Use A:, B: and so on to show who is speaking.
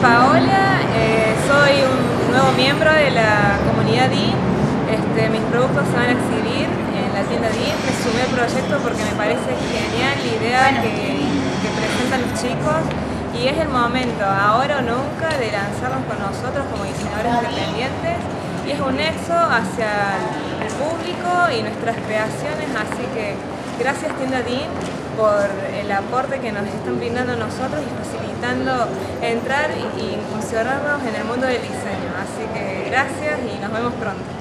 A: Paola, eh, soy un nuevo miembro de la comunidad DIN. Este, mis productos se van a exhibir en la tienda DIN. Me sumé al proyecto porque me parece genial la idea que, que presentan los chicos y es el momento, ahora o nunca, de lanzarnos con nosotros como diseñadores independientes y es un nexo hacia el público y nuestras creaciones, así que gracias Tienda DIN por el aporte que nos están brindando nosotros y facilitando entrar y incursionarnos en el mundo del diseño. Así que gracias y nos vemos pronto.